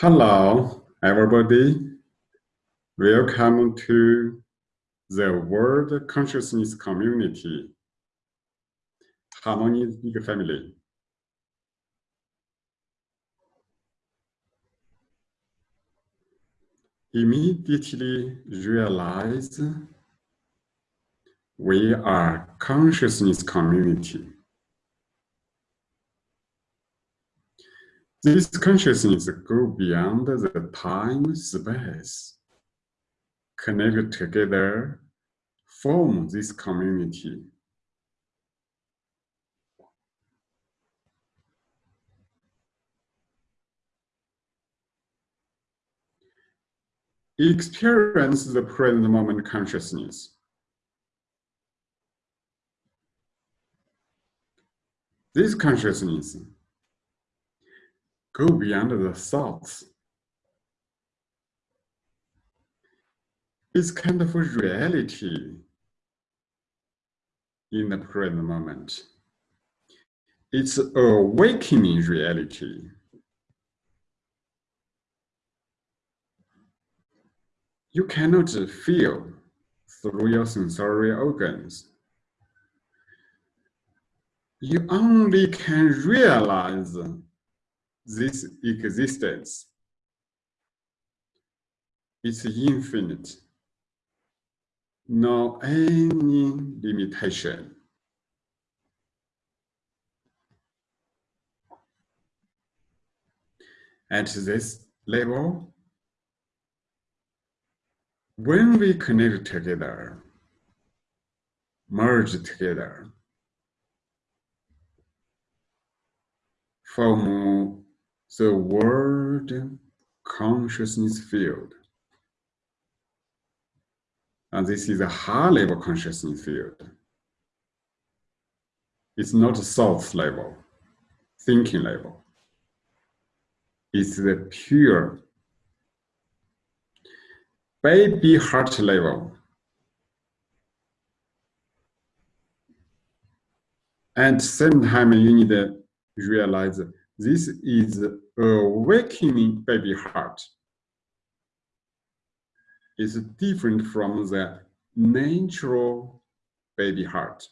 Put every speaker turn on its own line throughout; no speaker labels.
Hello, everybody. Welcome to the World Consciousness Community, Harmony Big Family. Immediately realize we are consciousness community. This consciousness go beyond the time space, connect together, form this community. Experience the present moment consciousness. This consciousness go beyond the thoughts. It's kind of a reality in the present moment. It's awakening reality. You cannot feel through your sensory organs. You only can realize this existence is infinite, no any limitation. At this level, when we connect together, merge together, form the world consciousness field. And this is a high level consciousness field. It's not a thought level, thinking level. It's the pure baby heart level. And same time you need to realize this is a awakening baby heart. It's different from the natural baby heart.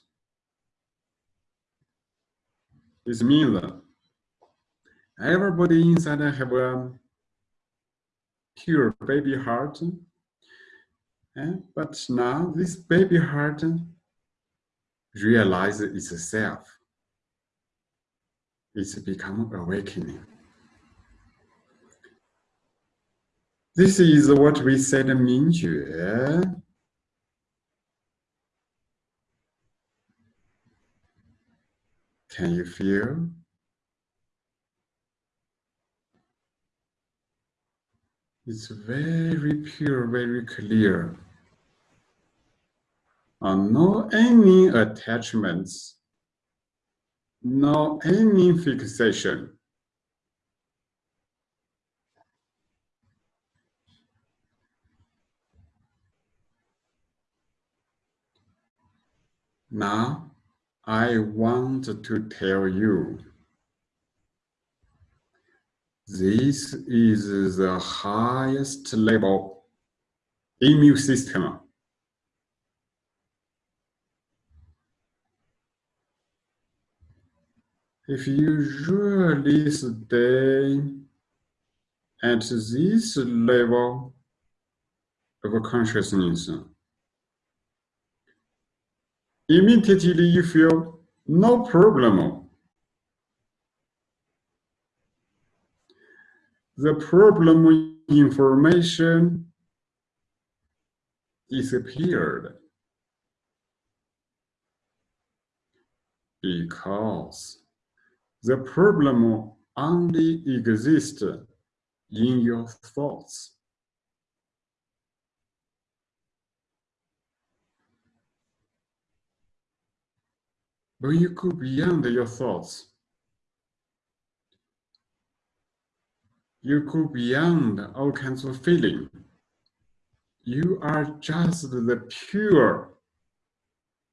This means that everybody inside have a pure baby heart. Eh? But now this baby heart realizes itself it's become awakening. This is what we said Mingjue. Can you feel? It's very pure, very clear. Uh, no any attachments no any fixation. Now, I want to tell you, this is the highest level immune system if you really stay at this level of consciousness, immediately you feel no problem. The problem information disappeared because the problem only exists in your thoughts. But you go beyond your thoughts, you go beyond all kinds of feeling. You are just the pure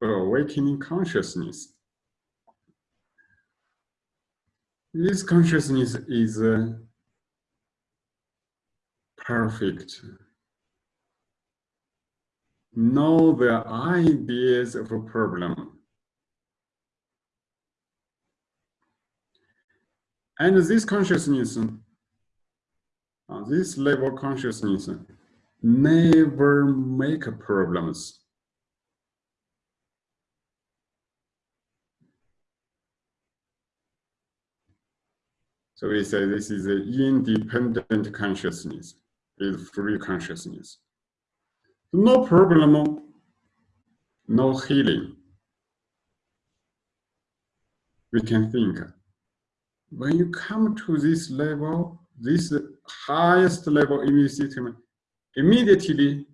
awakening consciousness. This consciousness is uh, perfect. Know the ideas of a problem. And this consciousness, uh, this level consciousness, never make problems. So we say this is an independent consciousness, is free consciousness. No problem, no healing. We can think, when you come to this level, this highest level immune system immediately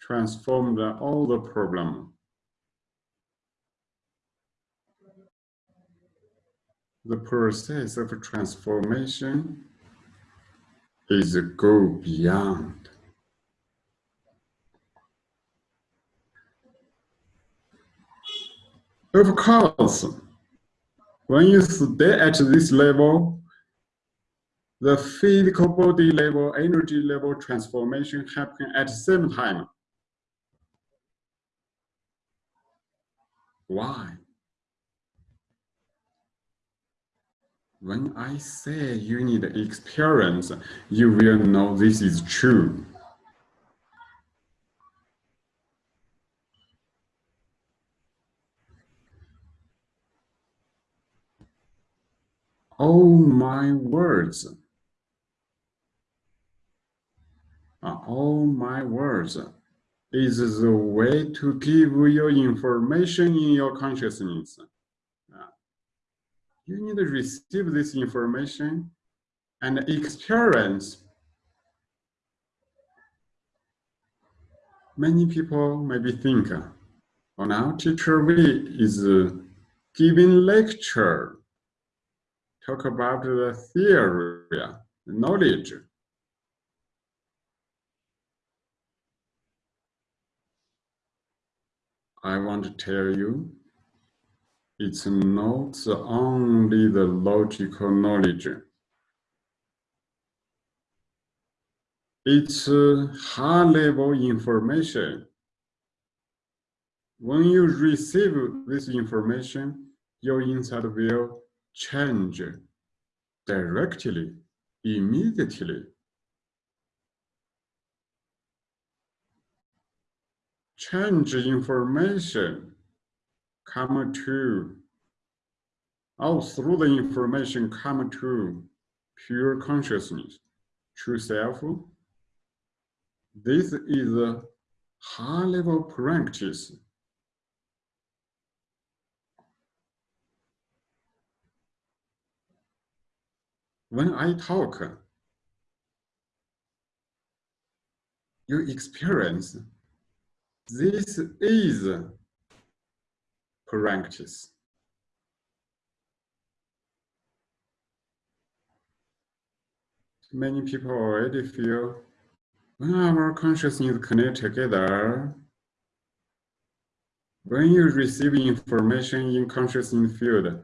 transform the, all the problem the process of transformation is go beyond. Of course, when you stay at this level, the physical body level, energy level transformation happen at the same time. Why? When I say you need experience, you will know this is true. Oh my words. Uh, oh my words is the way to give you information in your consciousness. You need to receive this information and experience. Many people maybe think, oh now teacher V is uh, giving lecture, talk about the theory, the knowledge. I want to tell you it's not only the logical knowledge. It's uh, high-level information. When you receive this information, your inside will change directly, immediately. Change information come to, all oh, through the information come to pure consciousness, true self. This is a high level practice. When I talk, you experience this is practice. Many people already feel ah, when our consciousness connect together, when you receive information in consciousness field,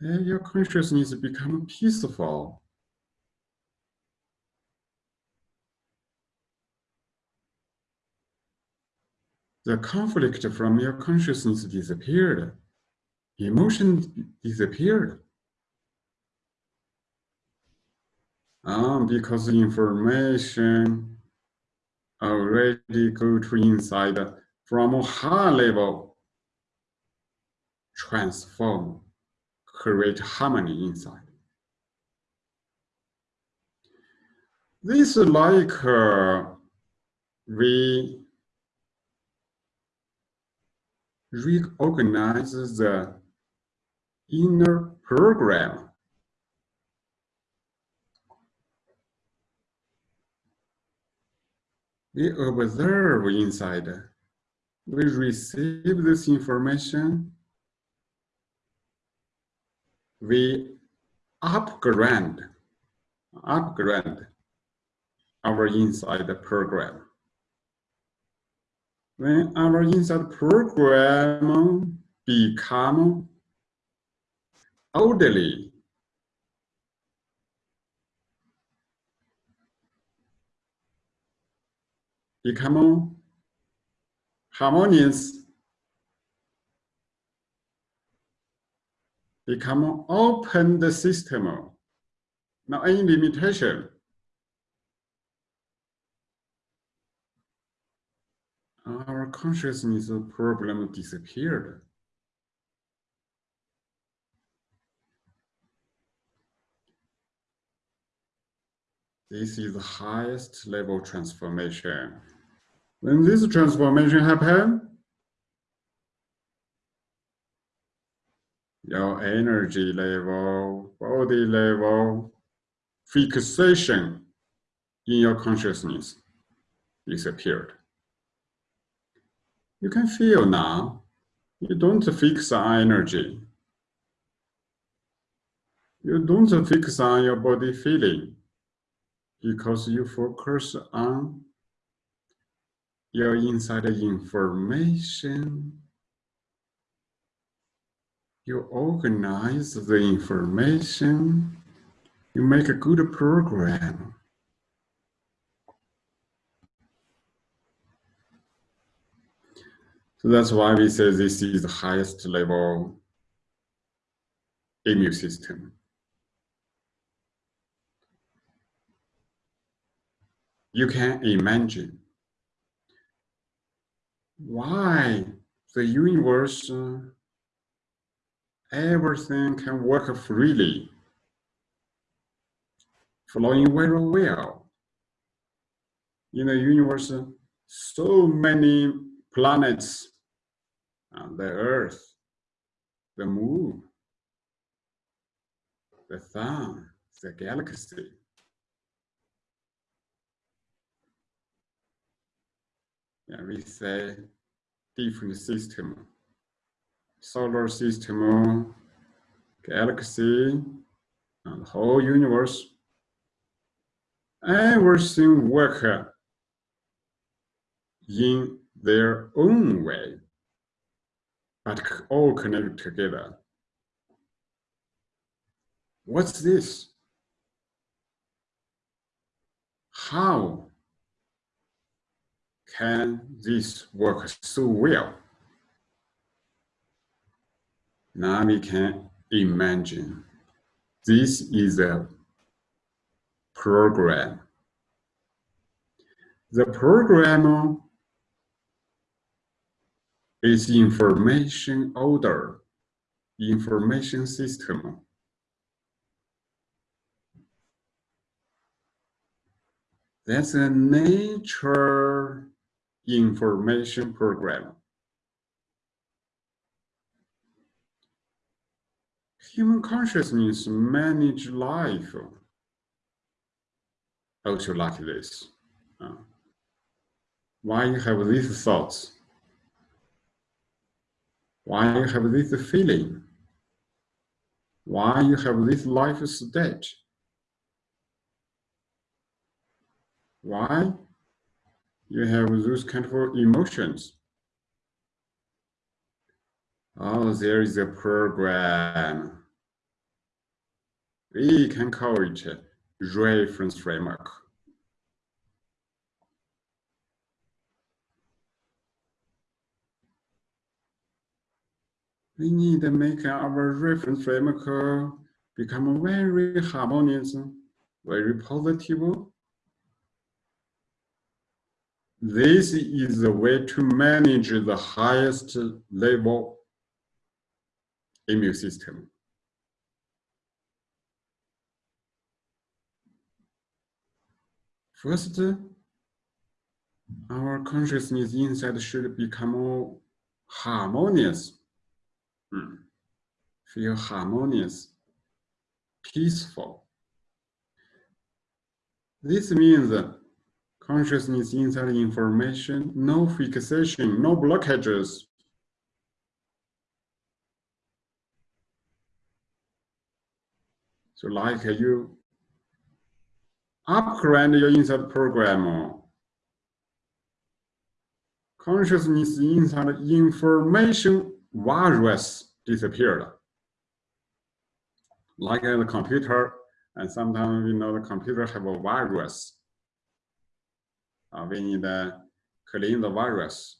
your consciousness become peaceful. The conflict from your consciousness disappeared. Emotion disappeared. Um, because information already go to inside from a high level, transform, create harmony inside. This like uh, we reorganizes the inner program. We observe inside. We receive this information. We upgrade, upgrade our inside program when our inside program become orderly, become harmonious, become open the system, not any limitation. Our consciousness problem disappeared. This is the highest level transformation. When this transformation happen, your energy level, body level, fixation in your consciousness disappeared. You can feel now, you don't fix on energy. You don't fix on your body feeling because you focus on your inside information. You organize the information. You make a good program. So that's why we say this is the highest level immune system. you can imagine why the universe, uh, everything can work freely, flowing very well. In the universe, so many planets, and the Earth, the Moon, the Sun, the galaxy. yeah, we say different system, solar system, galaxy, and whole universe. Everything work in their own way, but all connected together. What's this? How can this work so well? Now we can imagine this is a program. The program is information order, information system. That's a nature information program. Human consciousness manage life also like this. Uh, why you have these thoughts? Why you have this feeling? Why you have this life stage? Why? you have those kind of emotions. Oh, there is a program. We can call it reference framework. We need to make our reference framework uh, become very harmonious, uh, very positive, this is the way to manage the highest level immune system. First, our consciousness inside should become more harmonious. Hmm. Feel harmonious, peaceful. This means consciousness inside information, no fixation, no blockages. So like you upgrade your inside program, consciousness inside information virus disappeared. Like in the computer, and sometimes we know the computer have a virus uh, we need to clean the virus.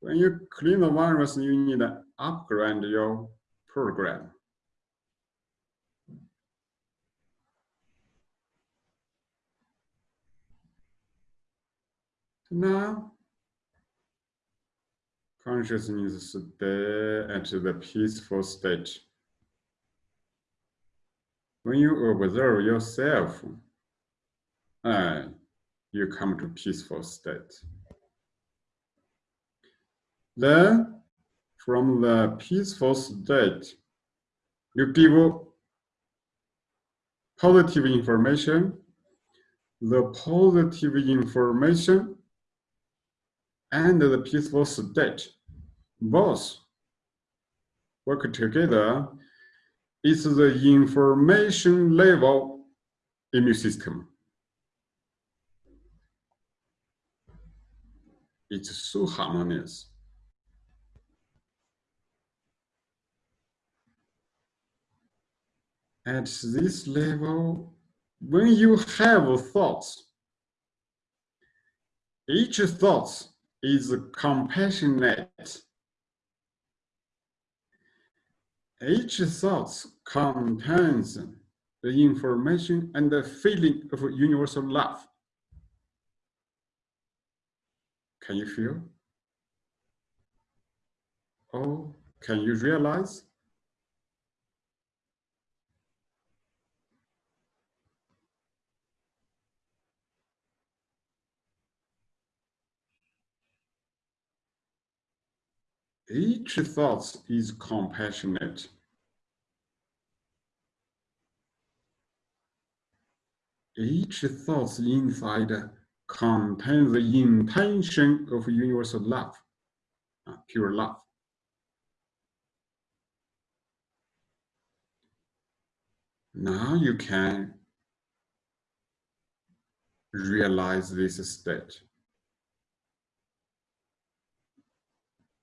When you clean the virus, you need to upgrade your program. Now, consciousness stay at the peaceful state. When you observe yourself, uh, you come to peaceful state. Then, from the peaceful state, you give positive information. The positive information and the peaceful state both work together is the information level immune system. It's so harmonious. At this level, when you have thoughts, each thought is compassionate. Each thought contains the information and the feeling of universal love. Can you feel? Oh, can you realize? Each thought is compassionate. Each thought inside contains the intention of universal love, uh, pure love. Now you can realize this state.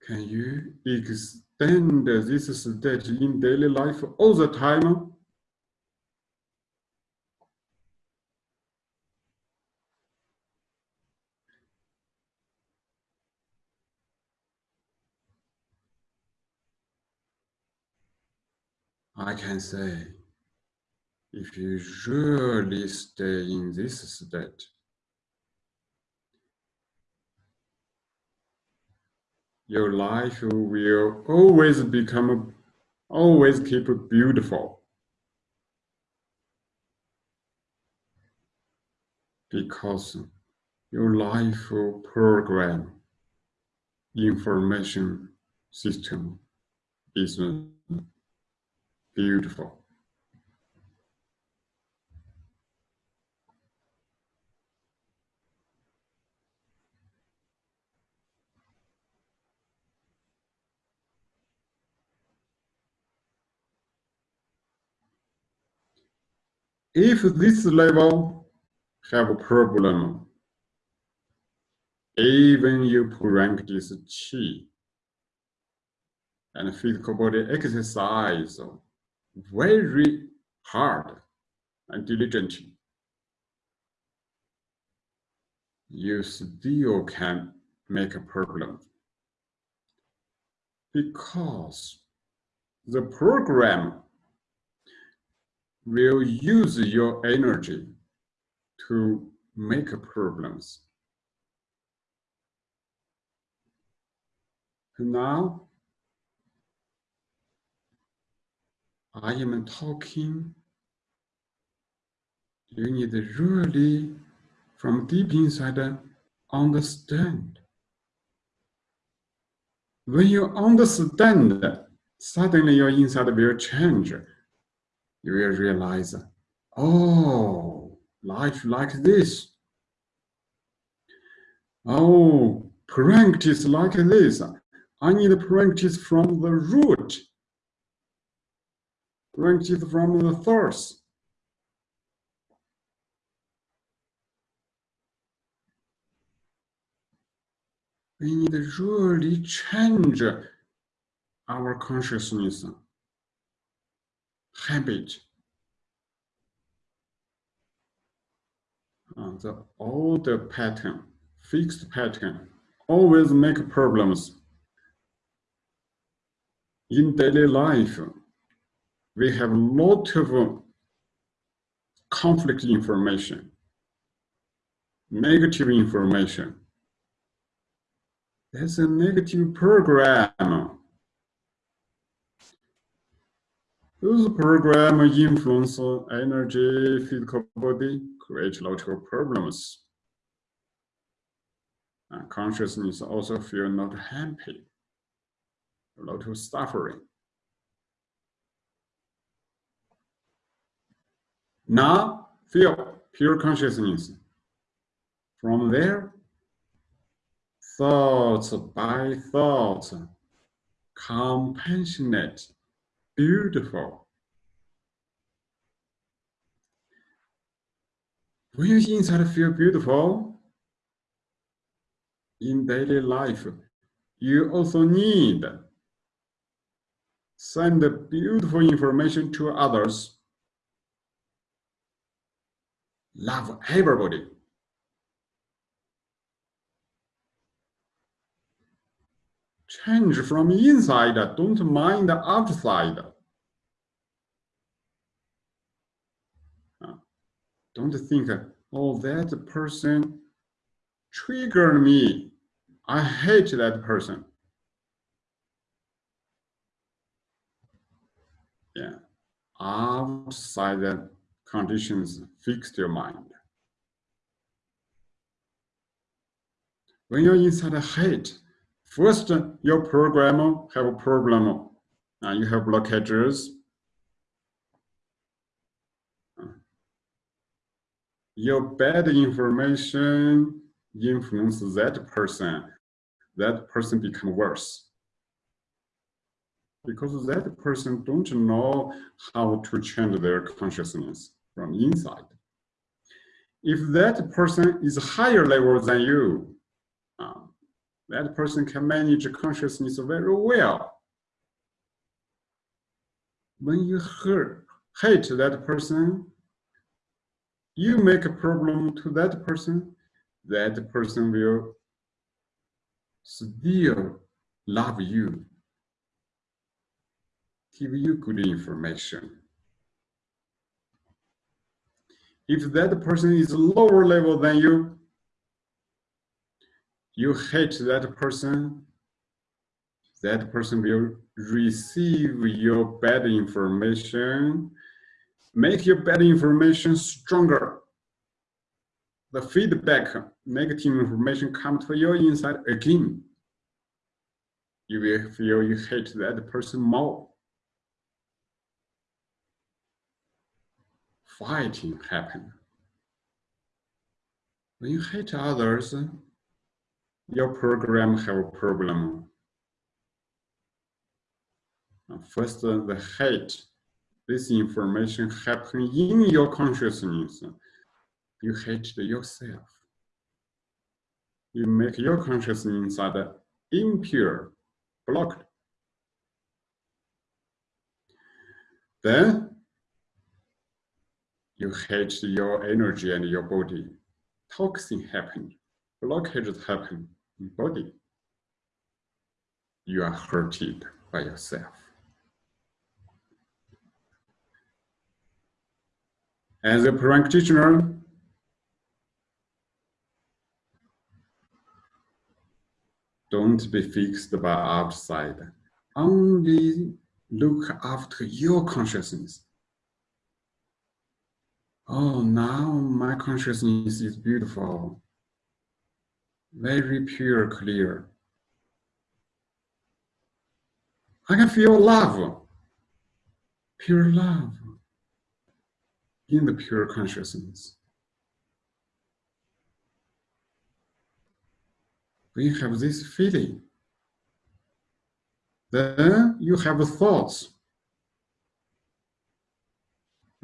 Can you extend this state in daily life all the time? I can say, if you really stay in this state, your life will always become, always keep beautiful. Because your life program information system is beautiful. If this level have a problem, even you practice Qi and physical body exercise very hard and diligently, you still can make a problem. Because the program will use your energy to make problems. Now, I am talking. You need to really, from deep inside, understand. When you understand, suddenly your inside will change you will realize, oh, life like this. Oh, practice like this. I need practice from the root. Practice from the source. We need to really change our consciousness habit. Uh, the old pattern fixed pattern, always make problems. In daily life, we have a lot of conflict information, negative information. That's a negative program. Those programs influence energy, physical body, create of problems. And consciousness also feel not happy, a lot of suffering. Now feel pure consciousness. From there, thoughts by thoughts, compassionate, beautiful. When you inside feel beautiful in daily life, you also need send the beautiful information to others. Love everybody. Change from inside, don't mind the outside. Uh, don't think, oh, that person triggered me. I hate that person. Yeah, outside conditions fixed your mind. When you're inside a hate, First, your program have a problem. Uh, you have blockages. Your bad information influence that person. That person become worse. Because that person don't know how to change their consciousness from inside. If that person is higher level than you, uh, that person can manage consciousness very well. When you hurt, hate that person, you make a problem to that person, that person will still love you, give you good information. If that person is lower level than you, you hate that person, that person will receive your bad information, make your bad information stronger. The feedback, negative information come to your inside again. You will feel you hate that person more. Fighting happen. When you hate others, your program have a problem. First, uh, the hate. This information happen in your consciousness. You hate yourself. You make your consciousness inside impure, blocked. Then you hate your energy and your body. Toxin happen, blockages happen body, you are hurted by yourself. As a practitioner, don't be fixed by outside. Only look after your consciousness. Oh, now my consciousness is beautiful very pure, clear. I can feel love, pure love in the pure consciousness. When you have this feeling, then you have thoughts.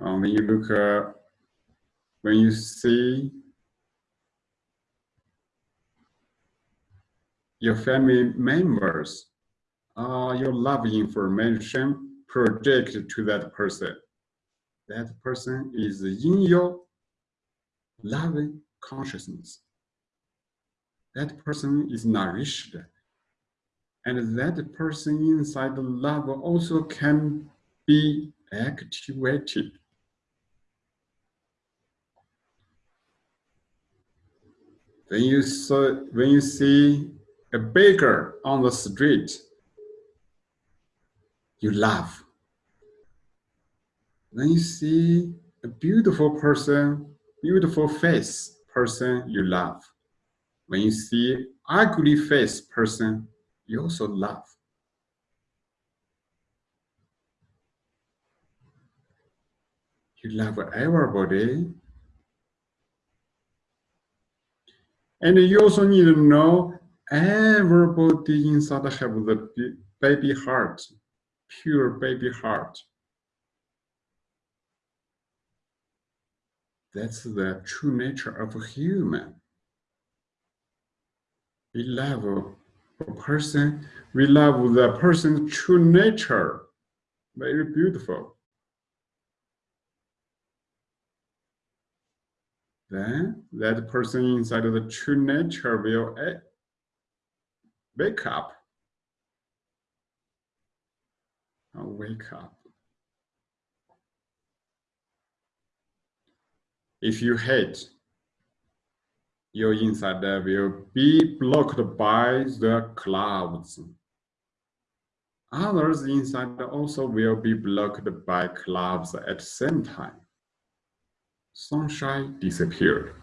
Um, when you look, uh, when you see your family members, uh, your love information projected to that person. That person is in your loving consciousness. that person is nourished. And that person inside the love also can be activated. When you, saw, when you see a baker on the street, you love. When you see a beautiful person, beautiful face person, you love. When you see ugly face person, you also love. You love everybody. And you also need to know everybody inside have the baby heart, pure baby heart. That's the true nature of a human. We love a person, we love the person's true nature. Very beautiful. Then that person inside of the true nature will wake up. Wake up. If you hate, your inside will be blocked by the clouds. Others inside also will be blocked by clouds at the same time. Sunshine disappeared.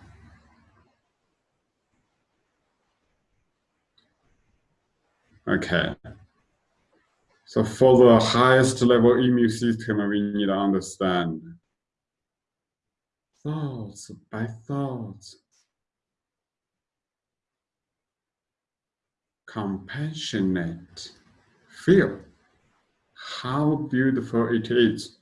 Okay. So for the highest level immune system, we need to understand thoughts by thoughts. Compassionate. Feel how beautiful it is.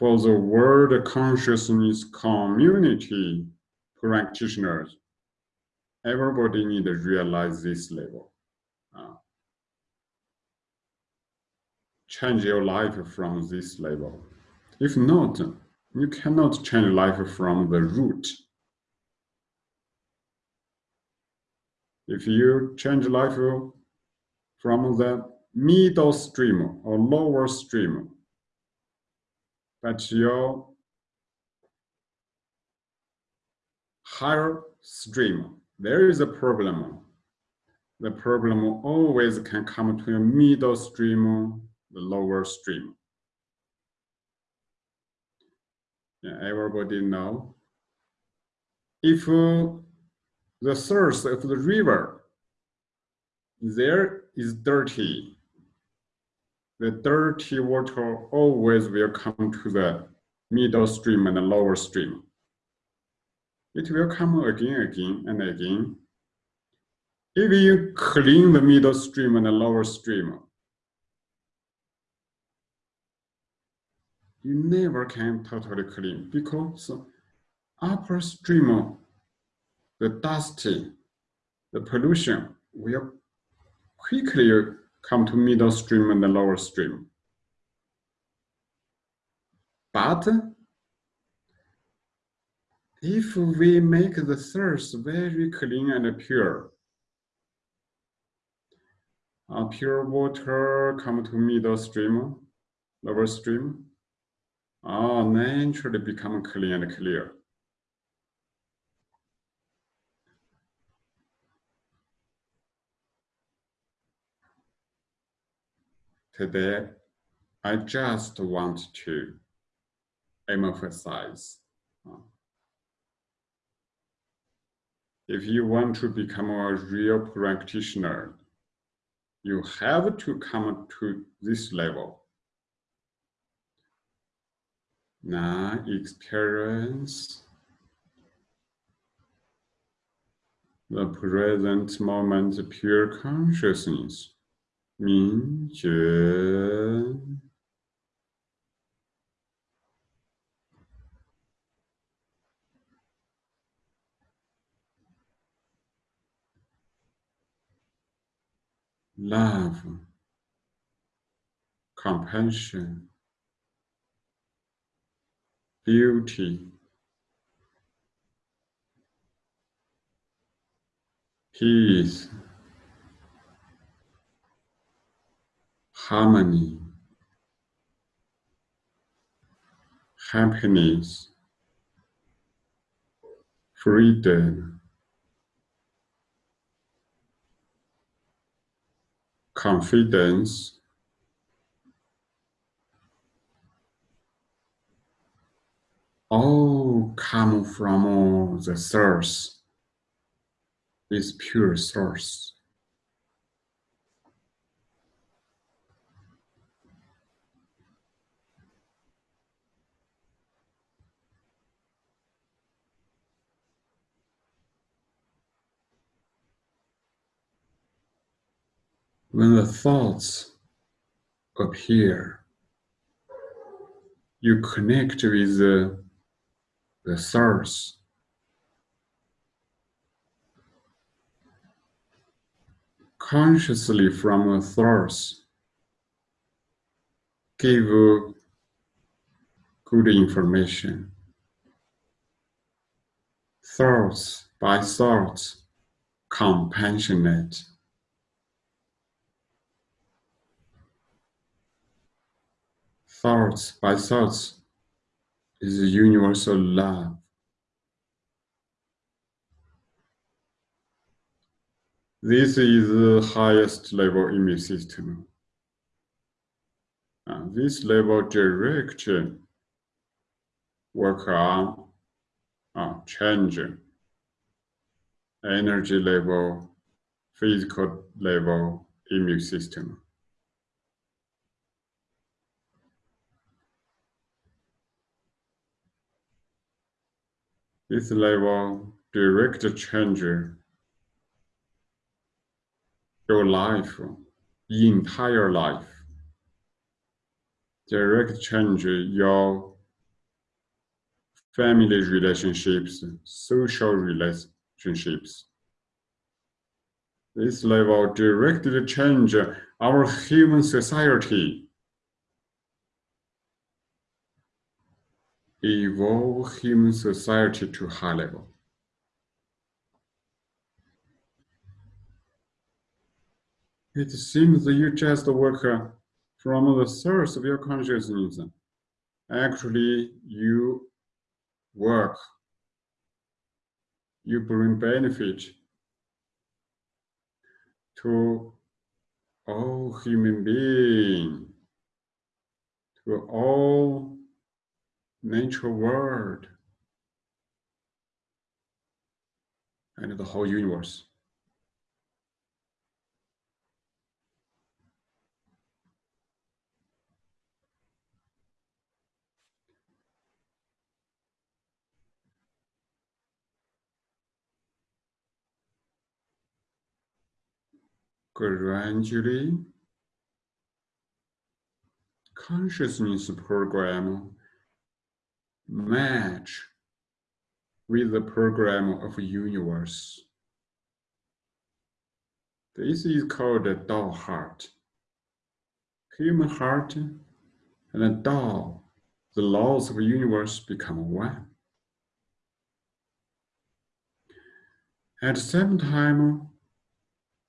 For the world consciousness community practitioners, everybody need to realize this level. Uh, change your life from this level. If not, you cannot change life from the root. If you change life from the middle stream or lower stream, but your higher stream there is a problem. The problem always can come to a middle stream, the lower stream. Yeah, everybody know. If uh, the source of the river there is dirty, the dirty water always will come to the middle stream and the lower stream. It will come again, again, and again. If you clean the middle stream and the lower stream, you never can totally clean because upper stream, the dusty, the pollution will quickly come to middle stream and the lower stream. But if we make the source very clean and pure, uh, pure water come to middle stream, lower stream, uh, naturally become clean and clear. Today, I just want to emphasize uh, if you want to become a real practitioner, you have to come to this level. Now experience the present moment pure consciousness, love. Compassion, beauty, peace, harmony, happiness, freedom, confidence, all come from the source, this pure source. When the thoughts appear, you connect with the, the source. Consciously from the source, give good information. Thoughts by thoughts, compassionate. Thoughts by thoughts is universal love. This is the highest level immune system. Uh, this level direct work on uh, change energy level, physical level immune system. This level direct change your life, entire life. Direct change your family relationships, social relationships. This level directly change our human society. Evolve human society to high level. It seems that you just work uh, from the source of your consciousness. Actually, you work, you bring benefit to all human beings, to all nature world, and the whole universe. Gradually, consciousness program match with the program of universe. This is called the Tao heart. Human heart and Tao, the laws of the universe become one. At the same time,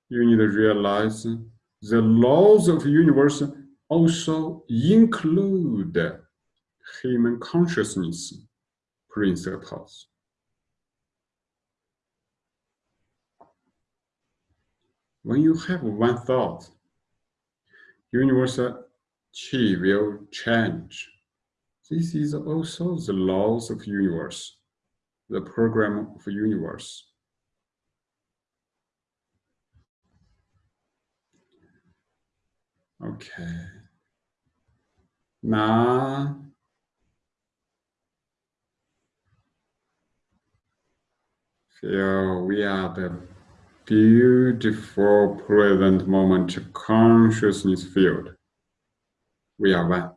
you need to realize the laws of the universe also include human consciousness principles. When you have one thought, universal chi will change. This is also the laws of universe, the program of universe. Okay. Now Feel we are the beautiful present moment consciousness field. We are one.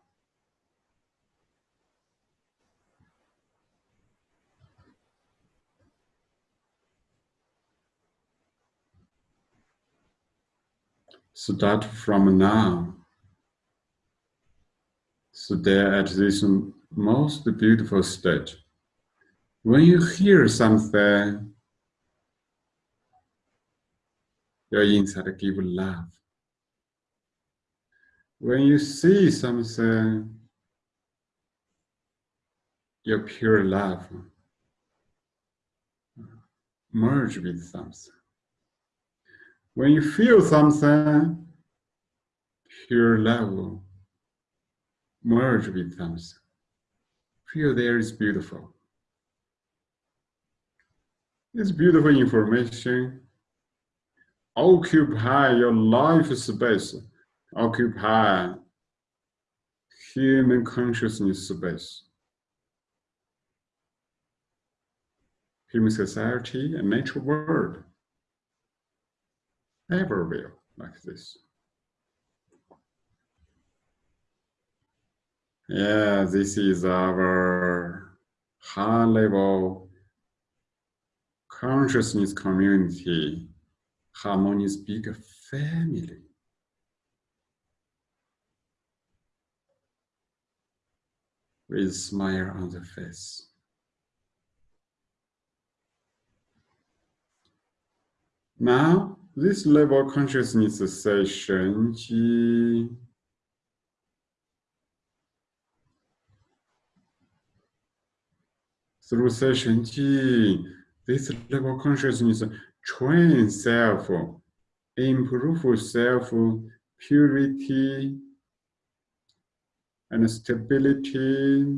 Start from now. So they're at this most beautiful stage. When you hear something, your inside give love. When you see something, your pure love merge with something. When you feel something, pure love merge with something. Feel there is beautiful. It's beautiful information occupy your life space, occupy human consciousness space. Human society and nature world ever will like this. Yeah, this is our high level consciousness community, harmonious big family. With smile on the face. Now, this level consciousness session through session G, this level consciousness train self, improve self purity and stability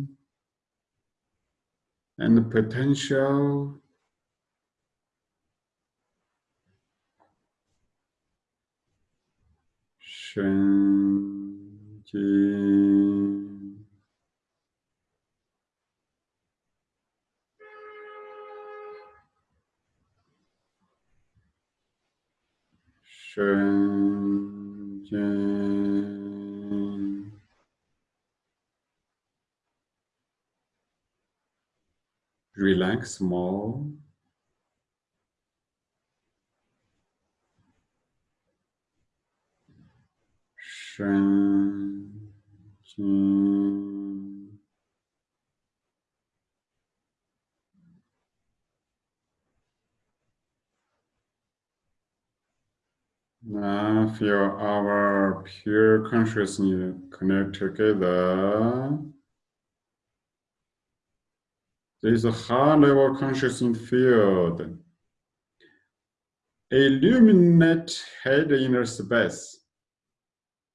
and potential Relax more. Shenzhen. Now feel our pure consciousness connect together. Uh, there is a high level consciousness field. Illuminate head inner space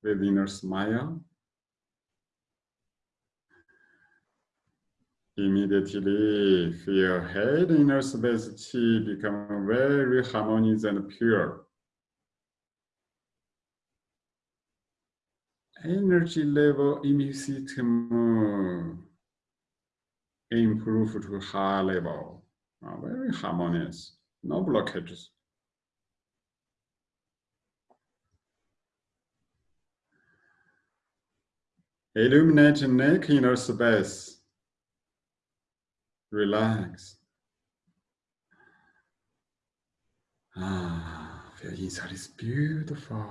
with inner smile. Immediately feel head inner space chi become very harmonious and pure. Energy level immune system improve to high level, uh, very harmonious, no blockages. Illuminate neck inner space. Relax. Ah, feel inside is beautiful.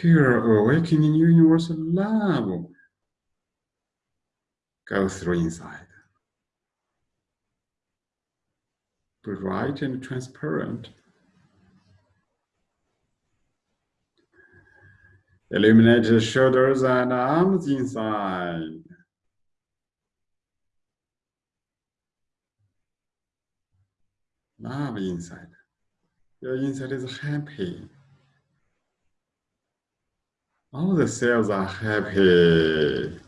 Pure awakening uh, universal love go through inside. Bright and transparent. Illuminate the shoulders and arms inside. Love inside. Your inside is happy. All the cells are happy.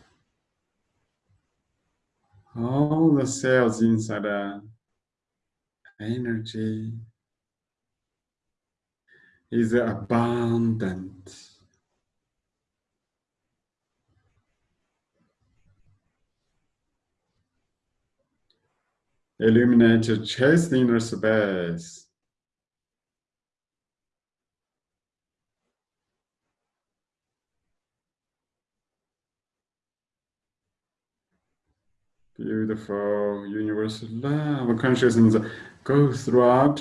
All the cells inside the energy is abundant. Illuminate your chest inner space. Beautiful universal love consciousness go throughout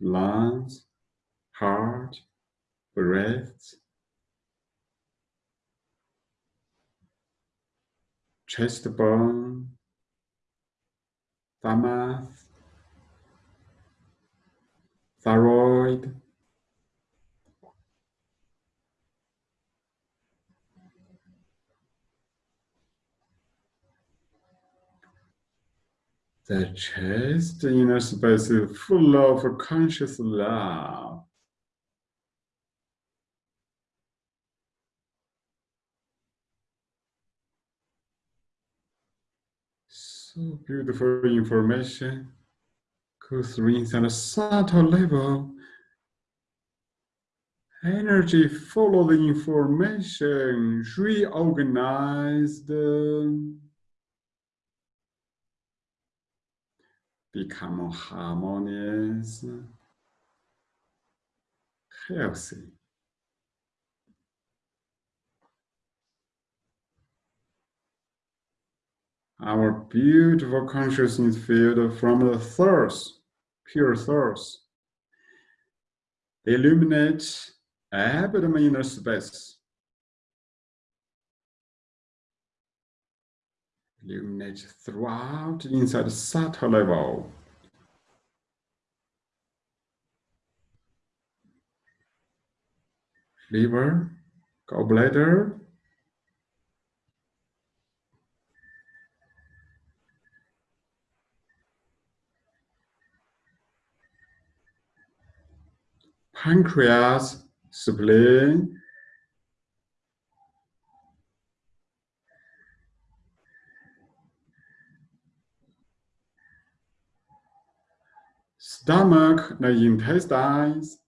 lungs, heart, breath, chest bone, thymus, thyroid, the chest you inner space is full of conscious love. So beautiful information goes through inside a subtle level. Energy follow the information, reorganized. Become harmonious, healthy. Our beautiful consciousness field from the source, pure source, illuminate abdomen inner space. Illuminate throughout inside the subtle level. Liver, gallbladder, pancreas, spleen, stomach, the intestines,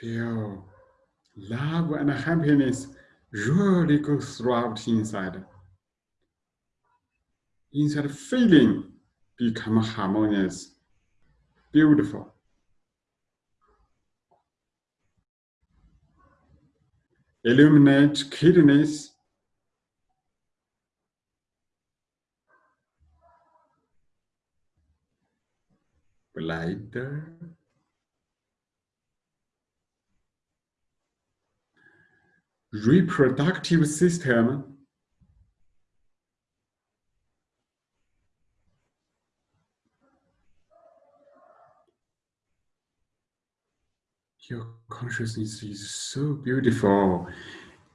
feel love and happiness really go throughout inside. Inside feeling become harmonious, beautiful. Illuminate kidneys, bladder, reproductive system, your consciousness is so beautiful.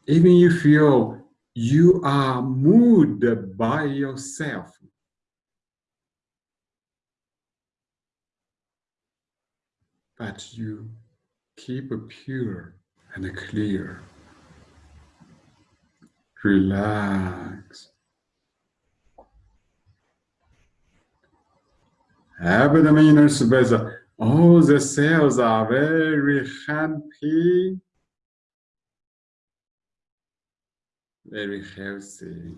Even you feel you are moved by yourself. But you keep a pure and a clear. Relax. Abdominal space all the cells are very happy, very healthy.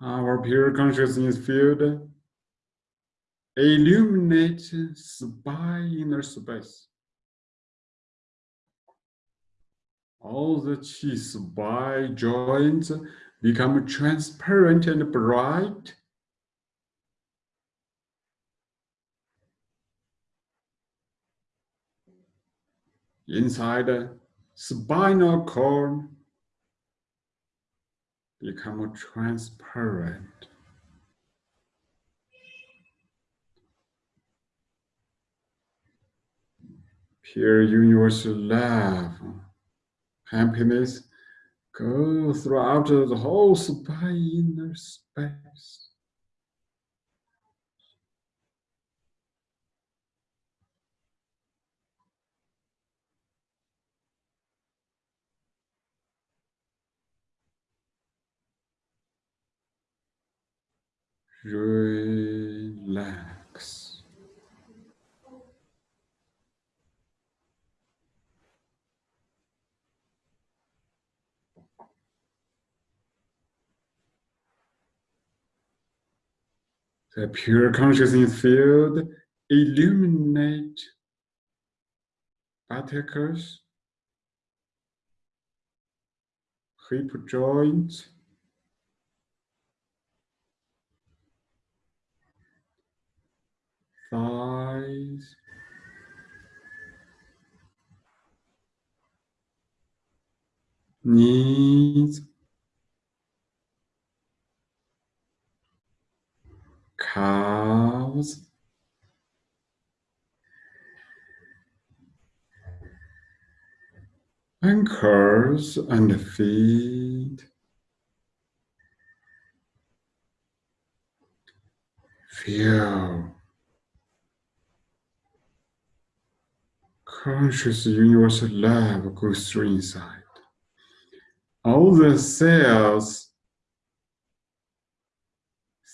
Our pure consciousness field illuminates by inner space. All the chi by joints become transparent and bright. Inside the spinal cord become transparent. Pure universal love happiness go throughout the whole inner space. Relax. The pure consciousness field illuminate particles, hip joints, thighs, knees, calves, ankles and feet. Feel conscious universal love goes through inside. All the cells,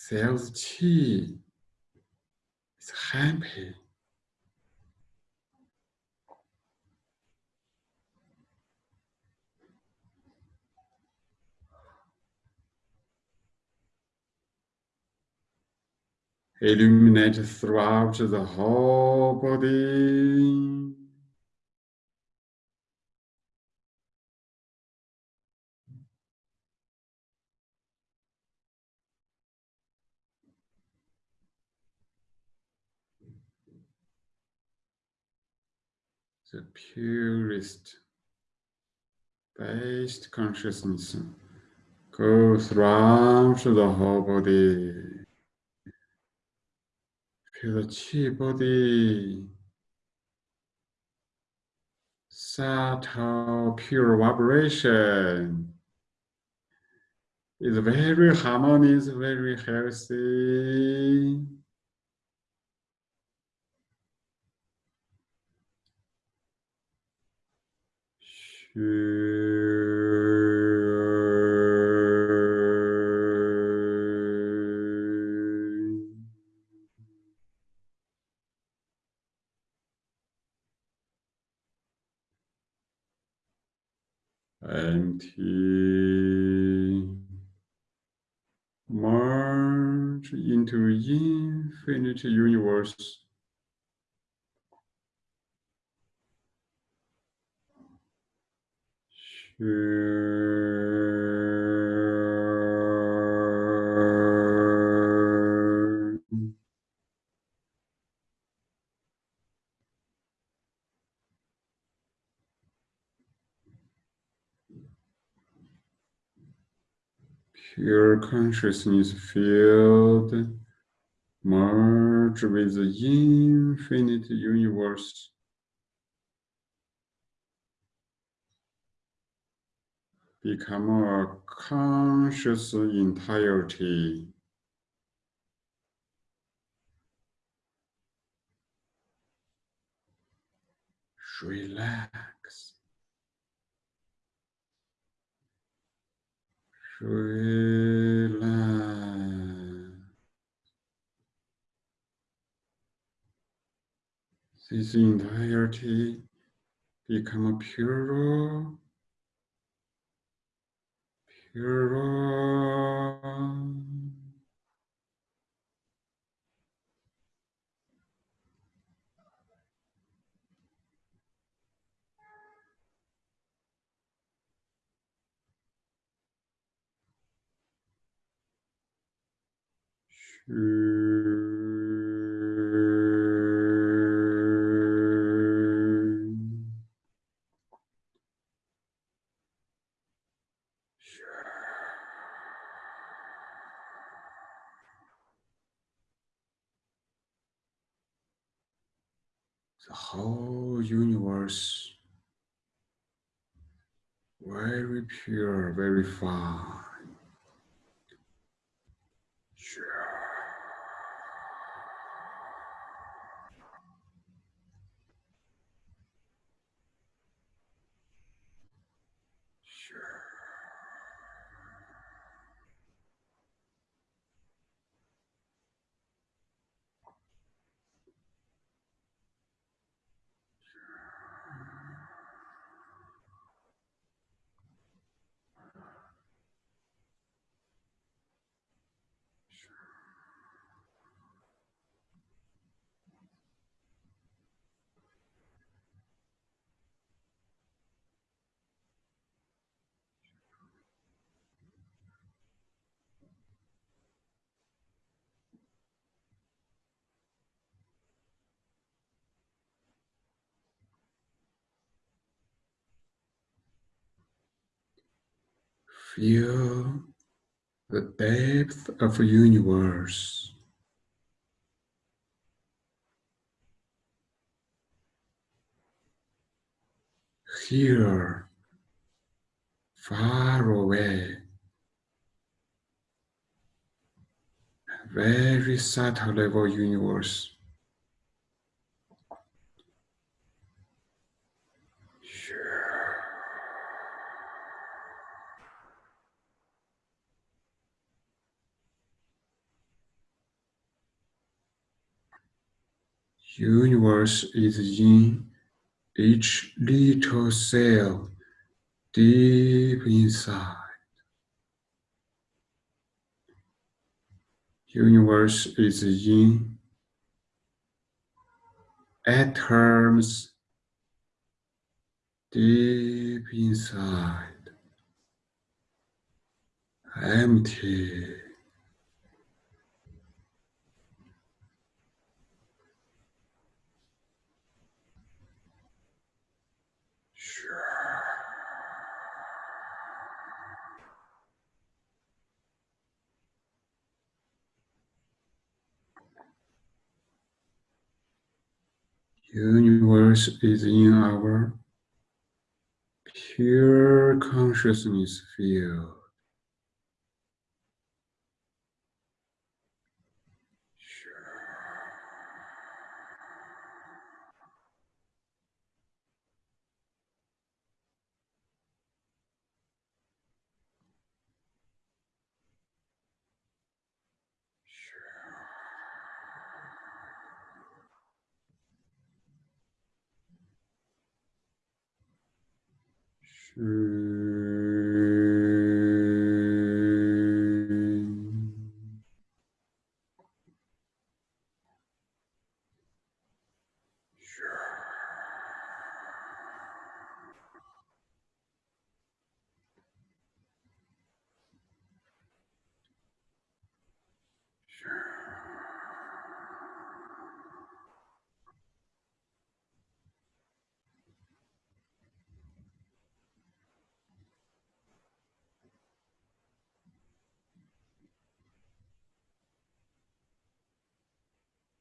cells chi is happy. Illuminate throughout the whole body. The purest, best consciousness goes throughout the whole body. Feel the chi body, subtle, pure vibration is very harmonious, very healthy. Empty. Merge into infinite universe. Pure consciousness field merge with the infinite universe. Become a conscious entirety. Relax. Relax. This entirety become a pure, pure. The universe very pure, very fine. Feel the depth of universe. Here, far away, very subtle level universe. Universe is in each little cell deep inside. Universe is in atoms deep inside, empty. Universe is in our pure consciousness field.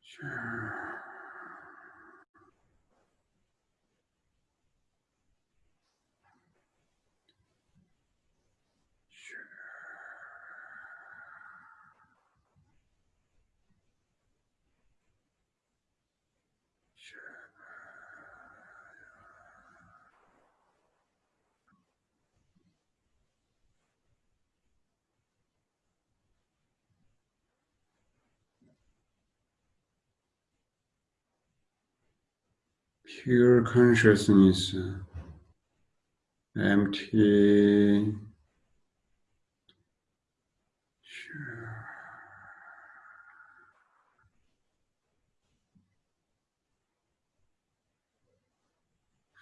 Sure. Pure consciousness, empty.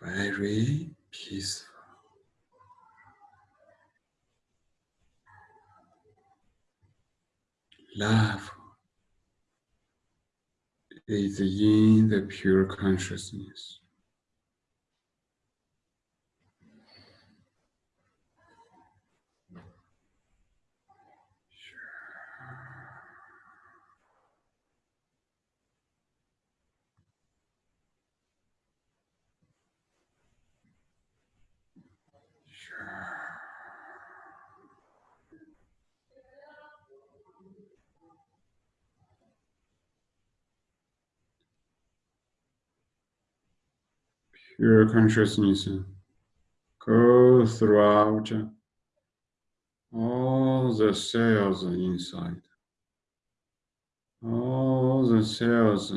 Very peaceful. Love is in the pure consciousness. Pure consciousness go throughout all the cells inside. All the cells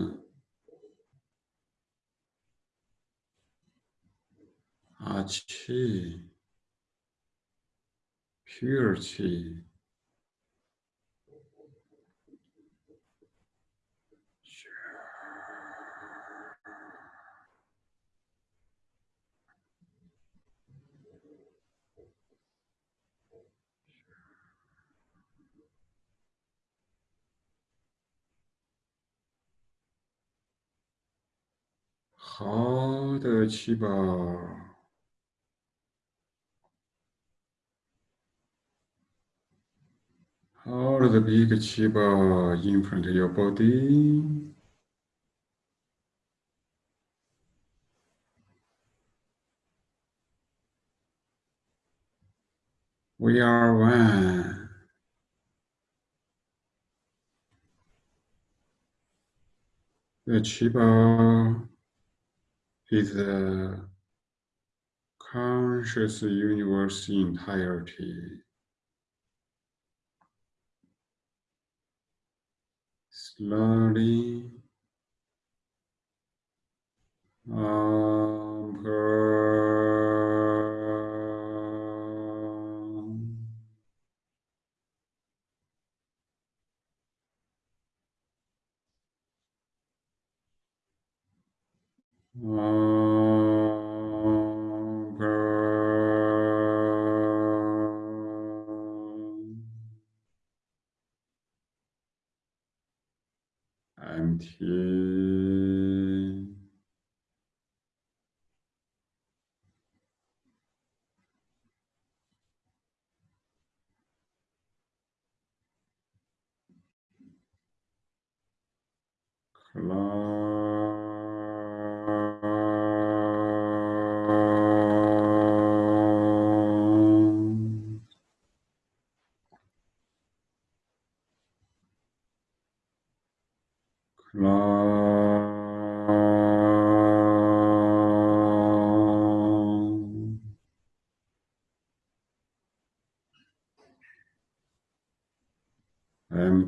pure chi. 好的气泡。 Hold the big chiba in front of your body. We are one. The chiba is the conscious universe entirety. Slowly um,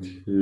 Yeah.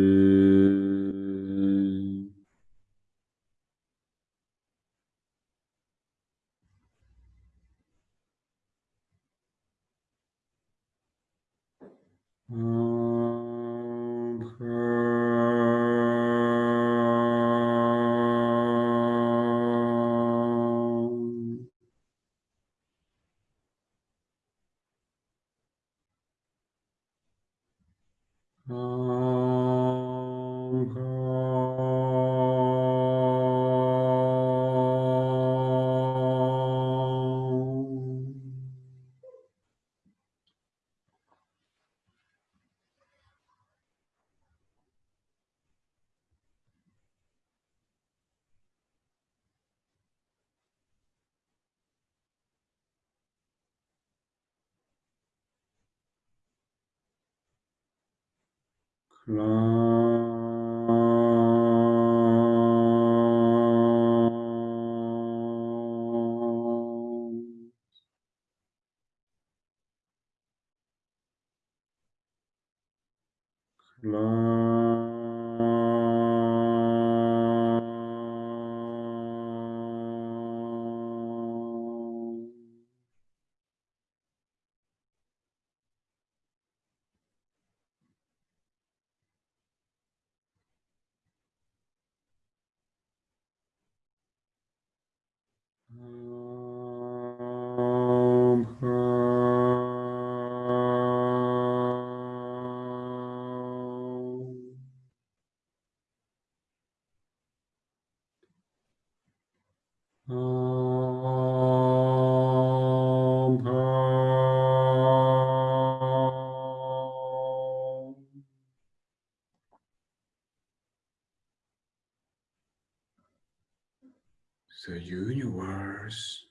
The universe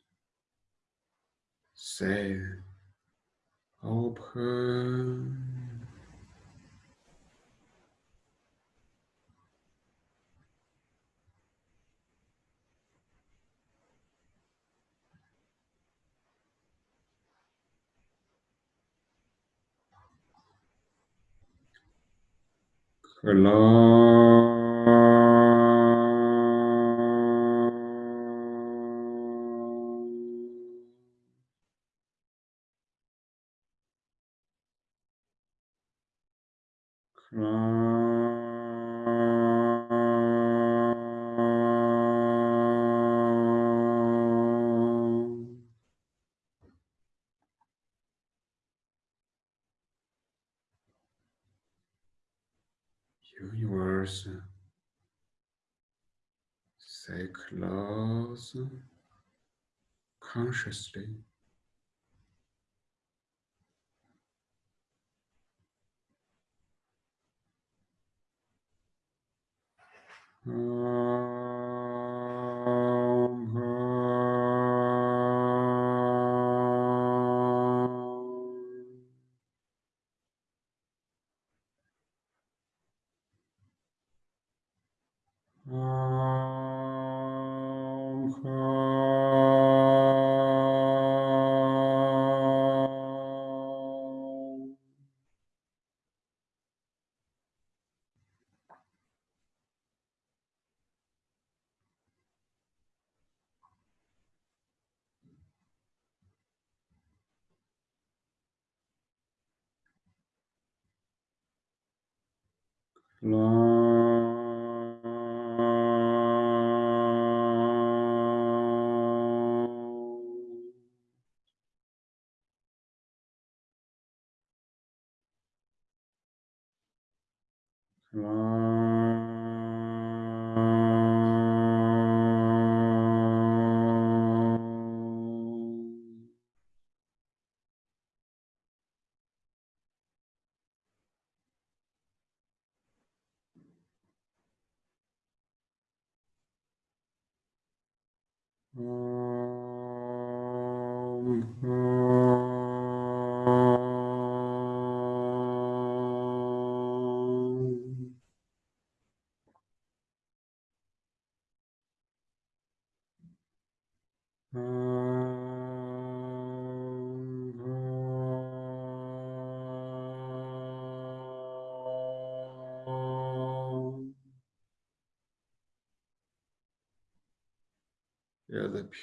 said open. Close. also consciously uh,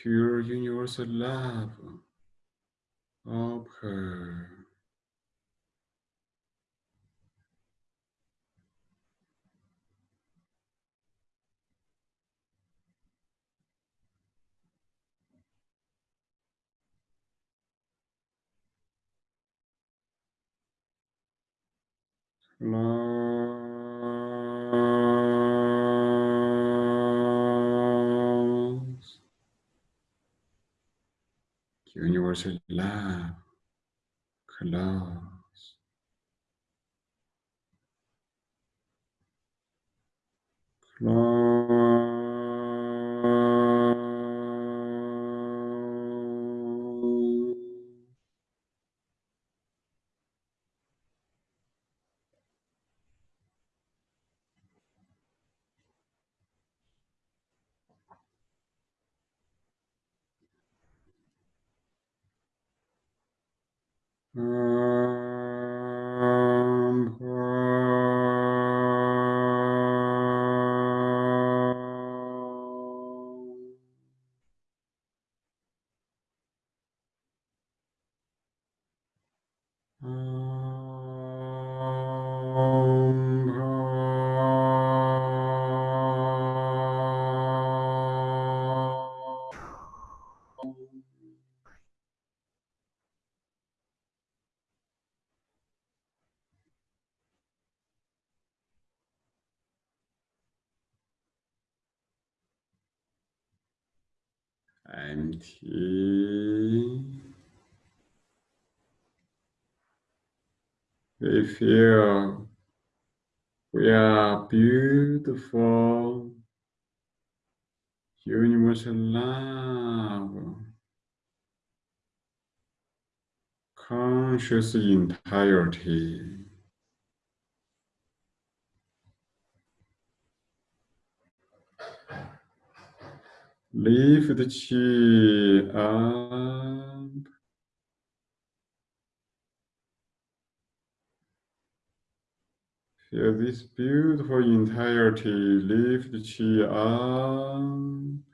pure universal love of her. Empty. We feel we are beautiful, universal love, conscious entirety. Lift the chi up. Feel this beautiful entirety. Lift the chi up.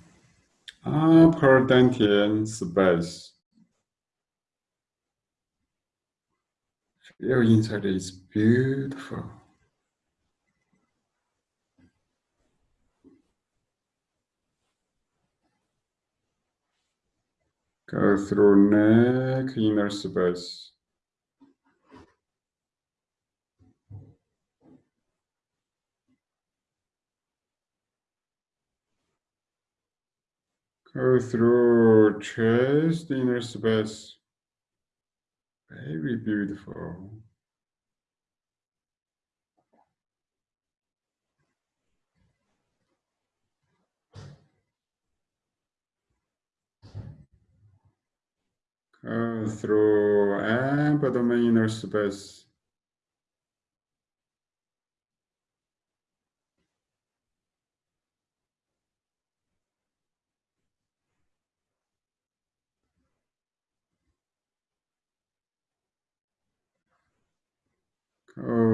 Ah, upper dantian space. Feel inside is beautiful. Go through neck, inner space. Go through chest, inner space. Very beautiful. Go through abdomen, inner space.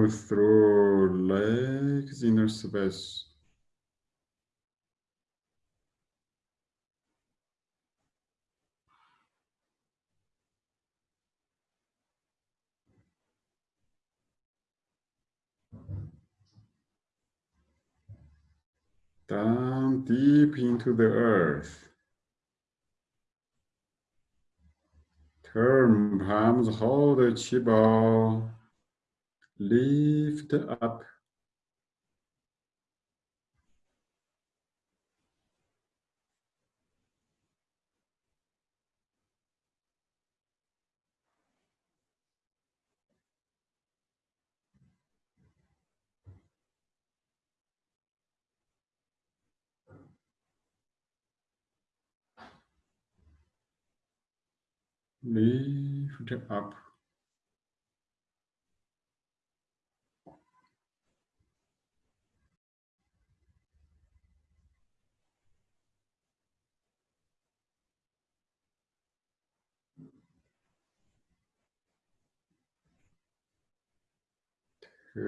Through legs, inner space. Down deep into the earth. Turn palms, hold the chi ball. Lift up. Lift up. Push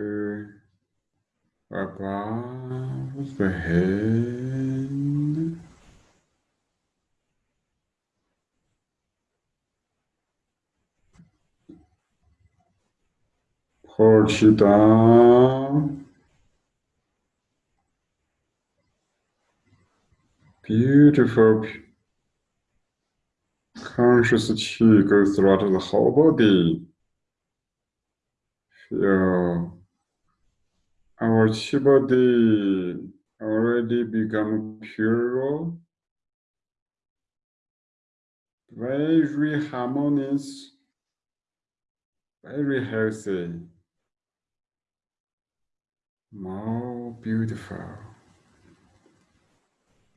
it down. Beautiful. Conscious chi goes throughout the whole body. Feel our chi body already become pure, very harmonious, very healthy, more beautiful.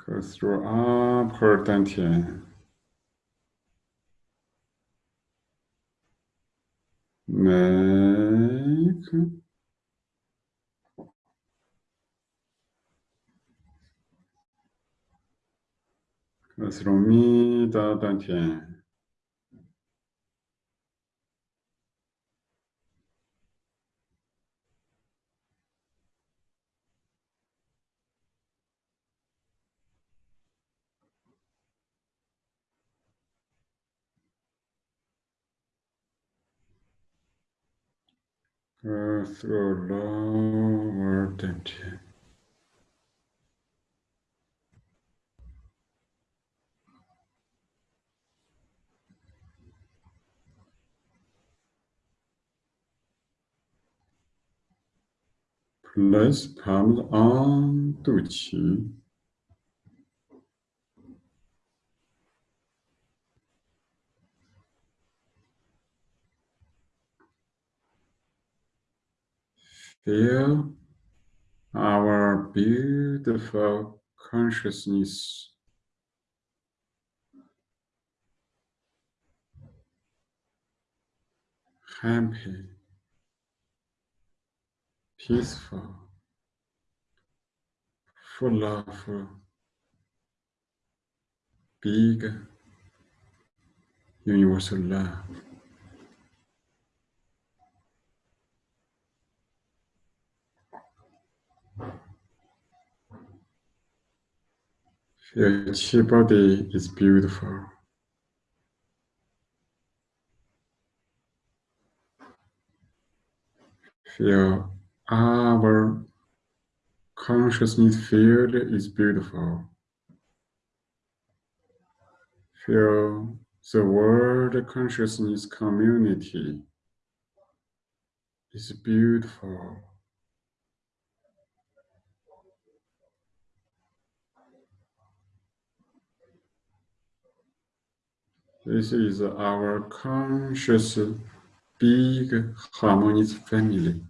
Go through upper dantian. Neck. Go through middle dantian. Go through lower dantian. Place palms on Feel our beautiful consciousness. Happy, peaceful, full of love, big universal love. Your chi body is beautiful. Feel Ah, our consciousness field is beautiful. Feel the world consciousness community is beautiful. This is our conscious, big, harmonious family.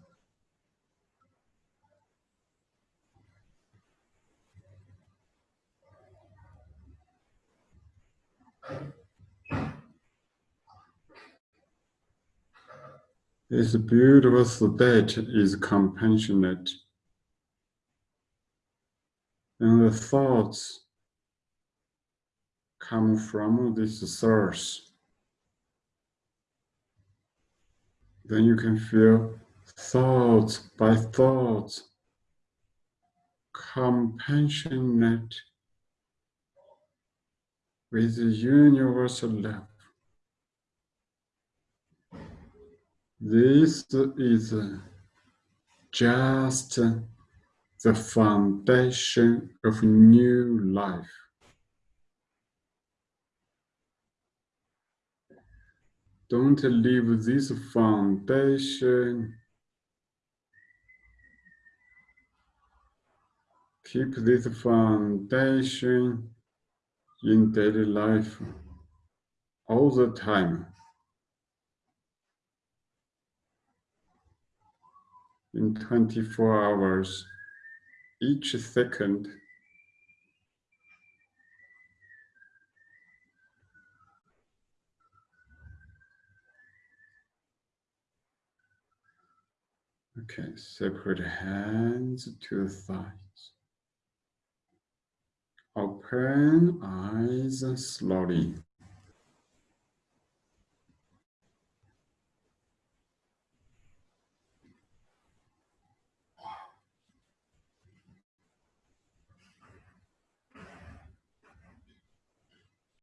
This beautiful state is compassionate. And the thoughts come from this source. Then you can feel thoughts by thoughts, compassionate with the universal love. This is just the foundation of new life. Don't leave this foundation. Keep this foundation in daily life all the time. In 24 hours, each second. Okay, separate hands to the thighs. Open eyes slowly.